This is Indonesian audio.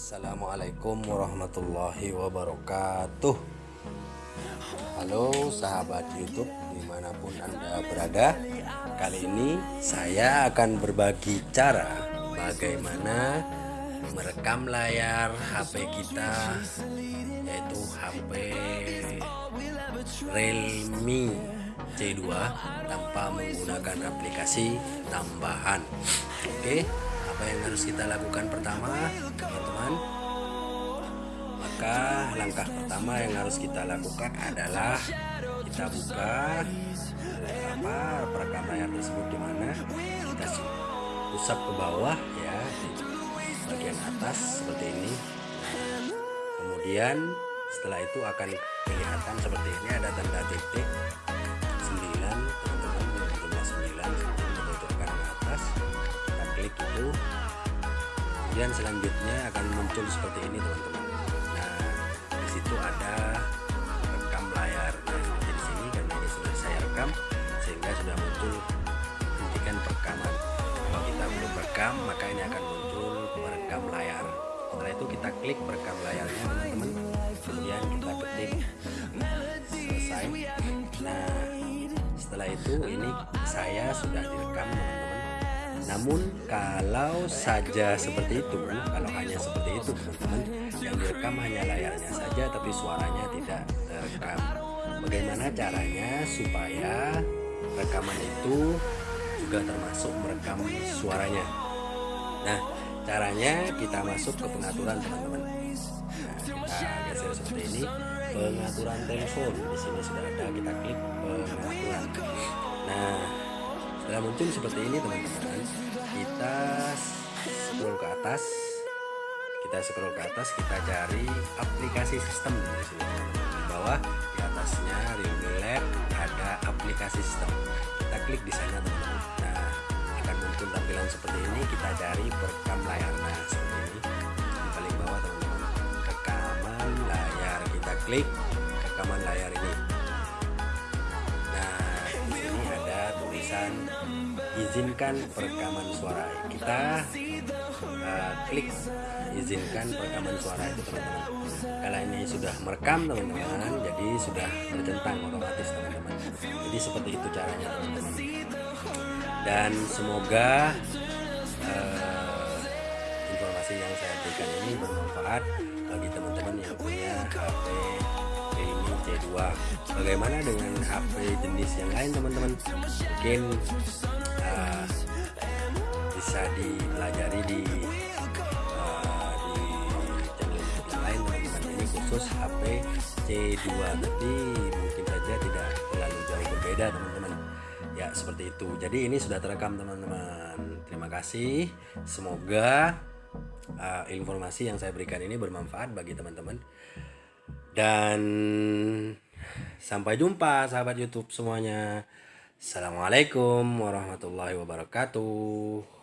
Assalamualaikum warahmatullahi wabarakatuh. Halo sahabat youtube di mana pun anda berada. Kali ini saya akan berbagi cara Bagaimana merekam layar HP kita Yaitu HP Realme C2 Tanpa menggunakan aplikasi tambahan. Oke apa yang harus kita lakukan pertama teman-teman maka langkah pertama yang harus kita lakukan adalah kita buka apa perekam layar tersebut di mana? Kita usap ke bawah ya di bagian atas seperti ini. Kemudian setelah itu akan kelihatan seperti ini ada tanda titik kemudian selanjutnya akan muncul seperti ini teman-teman. Nah di situ ada rekam layar. Nah seperti di sini karena ini sudah saya rekam sehingga sudah muncul hentikan perekaman. Kalau kita belum rekam maka ini akan muncul merekam layar. Setelah itu kita klik merekam layarnya teman-teman. Kemudian kita ketik. Selesai. Nah setelah itu ini saya sudah direkam teman-teman namun kalau saja seperti itu, kalau hanya seperti itu teman-teman, yang direkam hanya layarnya saja tapi suaranya tidak terekam. Bagaimana caranya supaya rekaman itu juga termasuk merekam suaranya? Nah, caranya kita masuk ke pengaturan teman-teman. Nah, kita geser seperti ini, pengaturan telepon. Di sini sudah ada, kita klik pengaturan. Nah, setelah muncul seperti ini teman-teman. Kita scroll ke atas. Kita scroll ke atas kita cari aplikasi sistem di sini. Di bawah di atasnya Realme Lab ada aplikasi sistem. Kita klik di sana teman-teman. Nah akan muncul tampilan seperti ini. Kita cari perekam layar. Nah seperti ini. Di paling bawah teman-teman. Rekaman layar. Kita klik tulisan izinkan perekaman suara kita. Uh, klik izinkan perekaman suara itu teman-teman. Kalau ini sudah merekam teman-teman jadi sudah tercentang otomatis teman-teman. Jadi seperti itu caranya teman-teman. Dan semoga uh, informasi yang saya berikan ini bermanfaat bagi teman-teman yang punya HP C2 bagaimana dengan HP jenis yang lain teman-teman? Mungkin uh, bisa dipelajari di uh, di yang lain teman-teman. Ini khusus HP C2 tapi mungkin saja tidak terlalu jauh berbeda teman-teman. Ya seperti itu. Jadi ini sudah terekam teman-teman. Terima kasih. Semoga uh, informasi yang saya berikan ini bermanfaat bagi teman-teman dan sampai jumpa sahabat YouTube semuanya. Assalamualaikum warahmatullahi wabarakatuh.